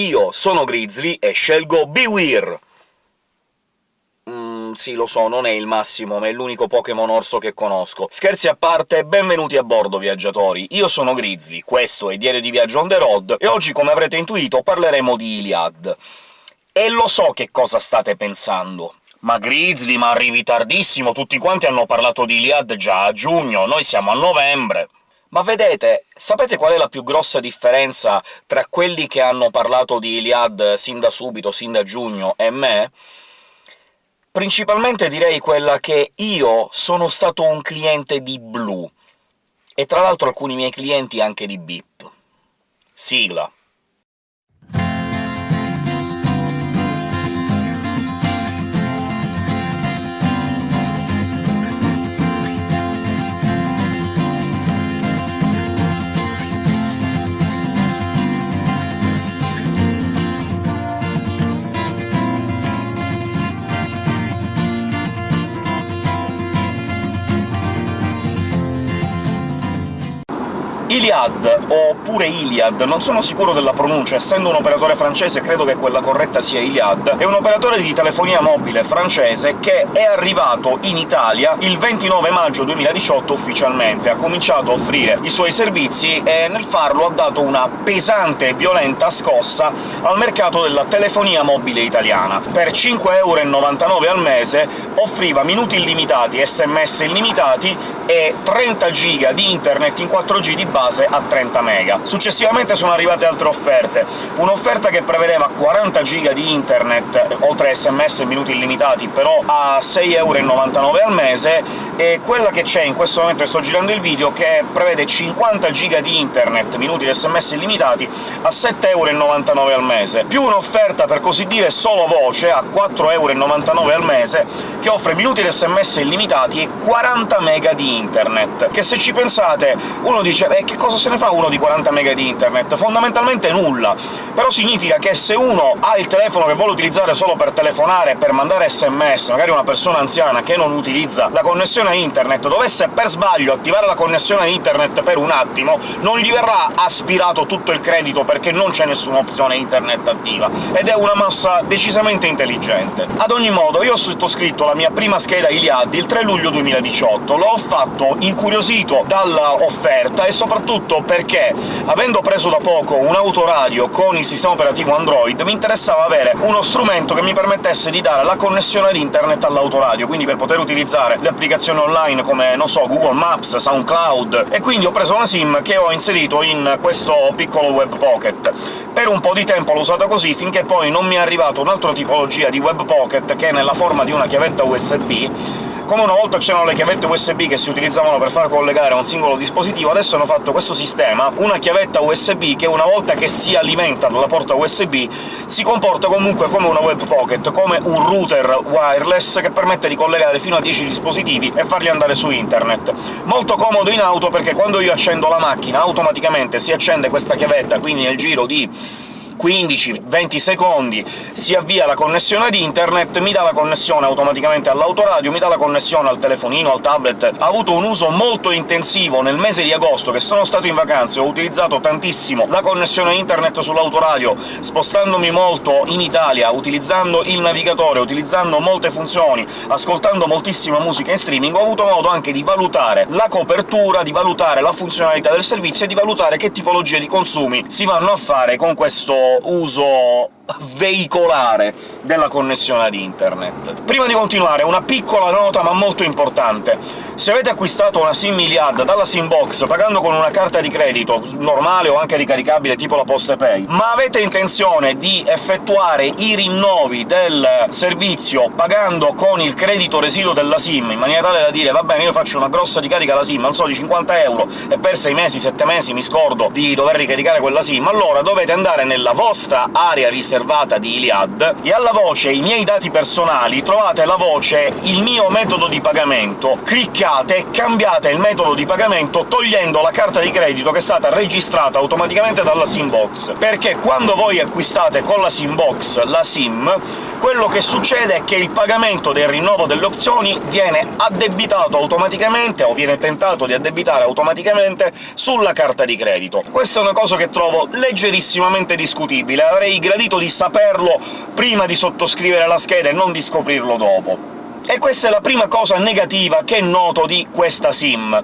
Io sono Grizzly e scelgo Bewear! Mm, sì, lo so, non è il massimo, ma è l'unico Pokémon orso che conosco. Scherzi a parte, benvenuti a bordo, viaggiatori! Io sono Grizzly, questo è Diario di Viaggio on the road, e oggi, come avrete intuito, parleremo di Iliad. E lo so che cosa state pensando. Ma Grizzly, ma arrivi tardissimo, tutti quanti hanno parlato di Iliad già a giugno, noi siamo a novembre! Ma vedete, sapete qual è la più grossa differenza tra quelli che hanno parlato di Iliad sin da subito, sin da giugno, e me? Principalmente direi quella che io sono stato un cliente di Blue, e tra l'altro alcuni miei clienti anche di Beep. Sigla. Iliad, oppure Iliad, non sono sicuro della pronuncia, essendo un operatore francese credo che quella corretta sia Iliad, è un operatore di telefonia mobile francese che è arrivato in Italia il 29 maggio 2018 ufficialmente, ha cominciato a offrire i suoi servizi e nel farlo ha dato una pesante e violenta scossa al mercato della telefonia mobile italiana. Per 5,99€ al mese offriva minuti illimitati, sms illimitati e 30 giga di internet in 4G di base a 30 mega. Successivamente sono arrivate altre offerte, un'offerta che prevedeva 40 giga di internet, oltre sms e minuti illimitati, però a 6,99€ al mese, e quella che c'è in questo momento che sto girando il video, che prevede 50 giga di internet, minuti di sms illimitati, a 7,99€ al mese, più un'offerta, per così dire, solo voce, a 4,99€ al mese, che offre minuti di sms illimitati e 40 mega di internet, che se ci pensate uno dice «Eh, che cosa se ne fa uno di 40 mega di internet? Fondamentalmente nulla! Però significa che se uno ha il telefono che vuole utilizzare solo per telefonare, per mandare sms, magari una persona anziana che non utilizza la connessione a internet, dovesse per sbaglio attivare la connessione a internet per un attimo, non gli verrà aspirato tutto il credito perché non c'è nessuna opzione internet attiva, ed è una mossa decisamente intelligente. Ad ogni modo, io ho sottoscritto la mia prima scheda Iliad il 3 luglio 2018, l'ho fatto fatto incuriosito dall'offerta e soprattutto perché, avendo preso da poco un autoradio con il sistema operativo Android, mi interessava avere uno strumento che mi permettesse di dare la connessione ad internet all'autoradio, quindi per poter utilizzare le applicazioni online come, non so, Google Maps, SoundCloud, e quindi ho preso una SIM che ho inserito in questo piccolo Web Pocket. Per un po' di tempo l'ho usata così, finché poi non mi è arrivata un'altra tipologia di Web Pocket, che è nella forma di una chiavetta USB, come una volta c'erano le chiavette USB che si utilizzavano per far collegare un singolo dispositivo, adesso hanno fatto questo sistema, una chiavetta USB che una volta che si alimenta dalla porta USB si comporta comunque come una web pocket, come un router wireless che permette di collegare fino a 10 dispositivi e farli andare su internet. Molto comodo in auto perché quando io accendo la macchina automaticamente si accende questa chiavetta, quindi nel giro di 15-20 secondi si avvia la connessione ad internet, mi dà la connessione automaticamente all'autoradio, mi dà la connessione al telefonino, al tablet. Ha avuto un uso molto intensivo nel mese di agosto, che sono stato in vacanze, ho utilizzato tantissimo la connessione internet sull'autoradio, spostandomi molto in Italia, utilizzando il navigatore, utilizzando molte funzioni, ascoltando moltissima musica in streaming, ho avuto modo anche di valutare la copertura, di valutare la funzionalità del servizio e di valutare che tipologie di consumi si vanno a fare con questo uso veicolare della connessione ad internet. Prima di continuare, una piccola nota ma molto importante. Se avete acquistato una SIM Iliad dalla SIMbox pagando con una carta di credito normale o anche ricaricabile tipo la PostePay, ma avete intenzione di effettuare i rinnovi del servizio pagando con il credito residuo della SIM, in maniera tale da dire «va bene, io faccio una grossa ricarica alla SIM, non so, di 50 euro, e per 6 mesi, 7 mesi mi scordo di dover ricaricare quella SIM», allora dovete andare nella vostra area riservata riservata di Iliad, e alla voce «I miei dati personali» trovate la voce «Il mio metodo di pagamento». Cliccate e cambiate il metodo di pagamento togliendo la carta di credito che è stata registrata automaticamente dalla SIM-box, perché quando voi acquistate con la SIM-box la SIM, quello che succede è che il pagamento del rinnovo delle opzioni viene addebitato automaticamente, o viene tentato di addebitare automaticamente, sulla carta di credito. Questa è una cosa che trovo leggerissimamente discutibile, avrei gradito di saperlo prima di sottoscrivere la scheda e non di scoprirlo dopo. E questa è la prima cosa negativa che noto di questa SIM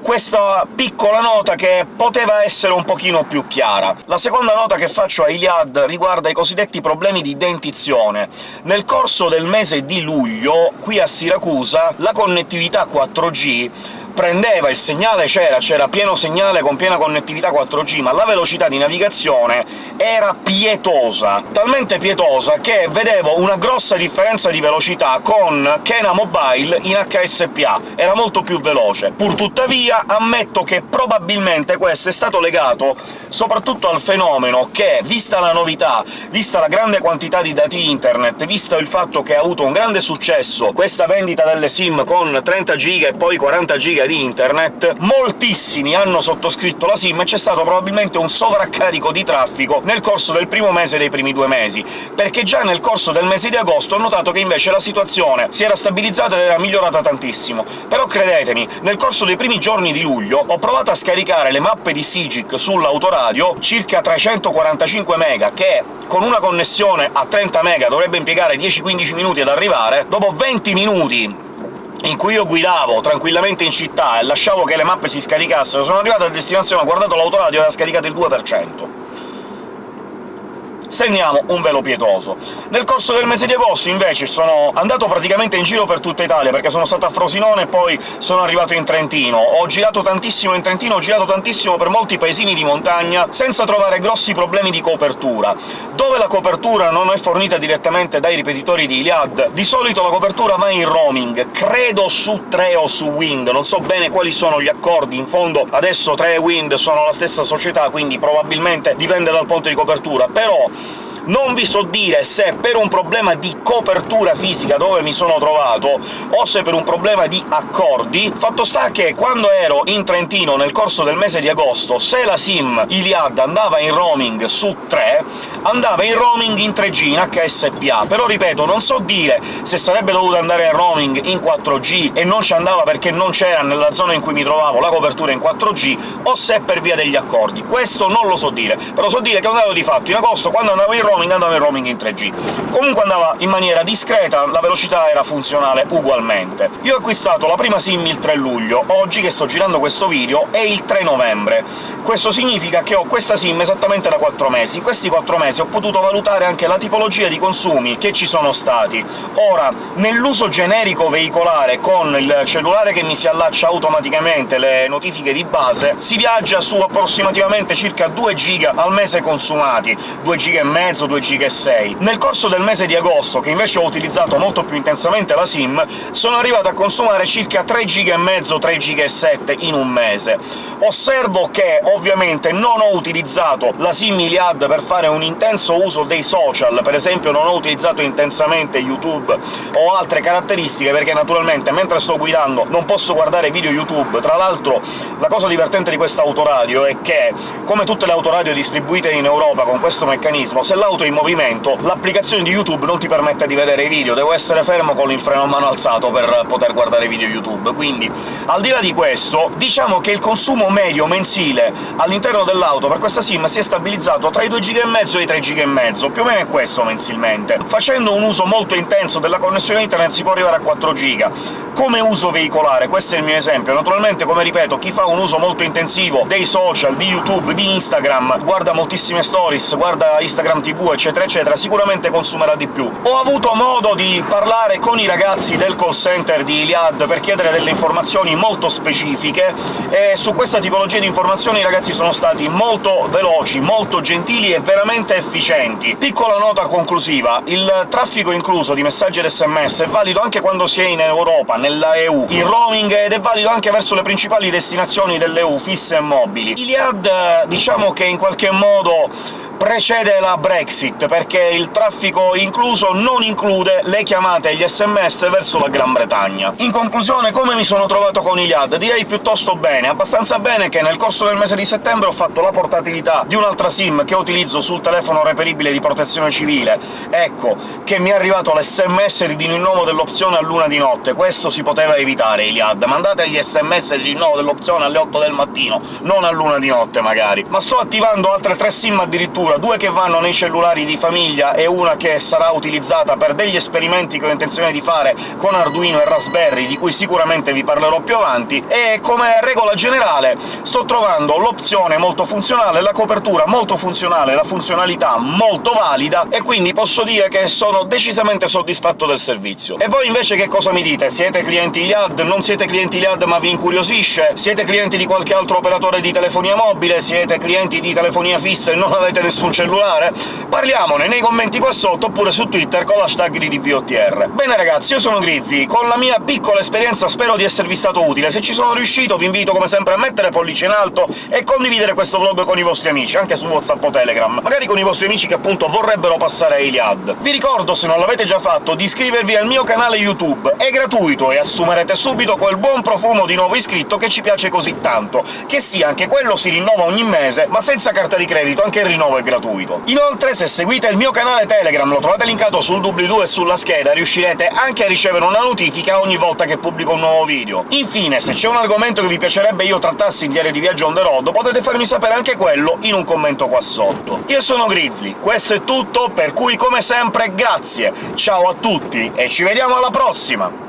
questa piccola nota che poteva essere un pochino più chiara. La seconda nota che faccio a Iliad riguarda i cosiddetti problemi di dentizione. Nel corso del mese di luglio, qui a Siracusa, la connettività 4G prendeva il segnale c'era, c'era pieno segnale con piena connettività 4G, ma la velocità di navigazione era pietosa, talmente pietosa che vedevo una grossa differenza di velocità con Kena Mobile in HSPA, era molto più veloce. Purtuttavia ammetto che probabilmente questo è stato legato soprattutto al fenomeno che, vista la novità, vista la grande quantità di dati internet, visto il fatto che ha avuto un grande successo questa vendita delle SIM con 30 giga e poi 40 giga di internet, moltissimi hanno sottoscritto la SIM e c'è stato probabilmente un sovraccarico di traffico nel corso del primo mese dei primi due mesi, perché già nel corso del mese di agosto ho notato che invece la situazione si era stabilizzata ed era migliorata tantissimo. Però credetemi, nel corso dei primi giorni di luglio ho provato a scaricare le mappe di Sigic sull'autoradio, circa 345 mega, che con una connessione a 30 mega dovrebbe impiegare 10-15 minuti ad arrivare, dopo 20 minuti in cui io guidavo tranquillamente in città e lasciavo che le mappe si scaricassero, sono arrivato a destinazione, ho guardato l'autoradio e aveva scaricato il 2% segniamo un velo pietoso. Nel corso del mese di agosto, invece, sono andato praticamente in giro per tutta Italia, perché sono stato a Frosinone e poi sono arrivato in Trentino. Ho girato tantissimo in Trentino, ho girato tantissimo per molti paesini di montagna, senza trovare grossi problemi di copertura. Dove la copertura non è fornita direttamente dai ripetitori di Iliad, di solito la copertura va in roaming, credo su 3 o su Wind, non so bene quali sono gli accordi, in fondo adesso 3 e Wind sono la stessa società, quindi probabilmente dipende dal ponte di copertura, però non vi so dire se per un problema di copertura fisica dove mi sono trovato, o se per un problema di accordi. Fatto sta che quando ero in Trentino nel corso del mese di agosto, se la SIM Iliad andava in roaming su 3, andava in roaming in 3G, in HSPA, però ripeto, non so dire se sarebbe dovuto andare in roaming in 4G e non ci andava perché non c'era nella zona in cui mi trovavo la copertura in 4G, o se per via degli accordi. Questo non lo so dire, però so dire che è un dato di fatto. In agosto, quando andavo in roaming, roaming andava in roaming in 3G. Comunque andava in maniera discreta, la velocità era funzionale ugualmente. Io ho acquistato la prima SIM il 3 luglio, oggi che sto girando questo video è il 3 novembre. Questo significa che ho questa SIM esattamente da 4 mesi. In questi 4 mesi ho potuto valutare anche la tipologia di consumi che ci sono stati. Ora, nell'uso generico veicolare, con il cellulare che mi si allaccia automaticamente le notifiche di base, si viaggia su approssimativamente circa 2 giga al mese consumati, 2 giga e mezzo, 2 giga e 6. Nel corso del mese di agosto, che invece ho utilizzato molto più intensamente la SIM, sono arrivato a consumare circa 3 giga e mezzo, 3 giga e 7 in un mese. Osservo che, ovviamente, non ho utilizzato la SIM Iliad per fare un intenso uso dei social, per esempio non ho utilizzato intensamente YouTube o altre caratteristiche, perché naturalmente mentre sto guidando non posso guardare video YouTube. Tra l'altro la cosa divertente di questa autoradio è che, come tutte le autoradio distribuite in Europa con questo meccanismo, se l'auto in movimento l'applicazione di YouTube non ti permette di vedere i video, devo essere fermo con il freno a mano alzato per poter guardare video YouTube. Quindi, al di là di questo, diciamo che il consumo medio mensile all'interno dell'auto per questa SIM si è stabilizzato tra i 2 giga e i 3 giga e mezzo, più o meno è questo mensilmente. Facendo un uso molto intenso della connessione internet si può arrivare a 4 giga. Come uso veicolare, questo è il mio esempio. Naturalmente, come ripeto, chi fa un uso molto intensivo dei social, di YouTube, di Instagram, guarda moltissime stories, guarda Instagram TV, eccetera eccetera, sicuramente consumerà di più. Ho avuto modo di parlare con i ragazzi del call center di Iliad per chiedere delle informazioni molto specifiche, e su questa tipologia di informazioni i ragazzi sono stati molto veloci, molto gentili e veramente efficienti. Piccola nota conclusiva, il traffico incluso di messaggi ed sms è valido anche quando si è in Europa, nella EU, in roaming, ed è valido anche verso le principali destinazioni dell'EU, fisse e mobili. Iliad, diciamo che in qualche modo precede la Brexit, perché il traffico incluso non include le chiamate e gli sms verso la Gran Bretagna. In conclusione, come mi sono trovato con Iliad? Direi piuttosto bene, abbastanza bene che nel corso del mese di settembre ho fatto la portatilità di un'altra SIM che utilizzo sul telefono reperibile di protezione civile. Ecco, che mi è arrivato l'SMS di rinnovo dell'opzione a luna di notte. Questo si poteva evitare, Iliad. Mandate gli sms di rinnovo dell'opzione alle 8 del mattino, non a luna di notte magari. Ma sto attivando altre tre SIM addirittura, due che vanno nei cellulari di famiglia e una che sarà utilizzata per degli esperimenti che ho intenzione di fare con Arduino e Raspberry, di cui sicuramente vi parlerò più avanti, e come regola generale sto trovando l'opzione molto funzionale, la copertura molto funzionale, la funzionalità molto valida, e quindi posso dire che sono decisamente soddisfatto del servizio. E voi invece che cosa mi dite? Siete clienti Iliad? Non siete clienti Iliad ma vi incuriosisce? Siete clienti di qualche altro operatore di telefonia mobile? Siete clienti di telefonia fissa e non avete nessun cellulare? Parliamone nei commenti qua sotto, oppure su Twitter con l'hashtag di DPOTR. Bene ragazzi, io sono Grizzly, con la mia piccola esperienza spero di esservi stato utile. Se ci sono riuscito vi invito come sempre a mettere pollice in alto e condividere questo vlog con i vostri amici, anche su WhatsApp o Telegram, magari con i vostri amici che appunto vorrebbero passare a Iliad. Vi ricordo, se non l'avete già fatto, di iscrivervi al mio canale YouTube. È gratuito e assumerete subito quel buon profumo di nuovo iscritto che ci piace così tanto, che sì, anche quello si rinnova ogni mese, ma senza carta di credito, anche il rinnovo è gratuito. Inoltre, se seguite il mio canale Telegram, lo trovate linkato sul doobly-doo e sulla scheda, riuscirete anche a ricevere una notifica ogni volta che pubblico un nuovo video. Infine, se c'è un argomento che vi piacerebbe io trattassi in diario di viaggio on the road, potete farmi sapere anche quello in un commento qua sotto. Io sono Grizzly, questo è tutto, per cui come sempre grazie, ciao a tutti e ci vediamo alla prossima!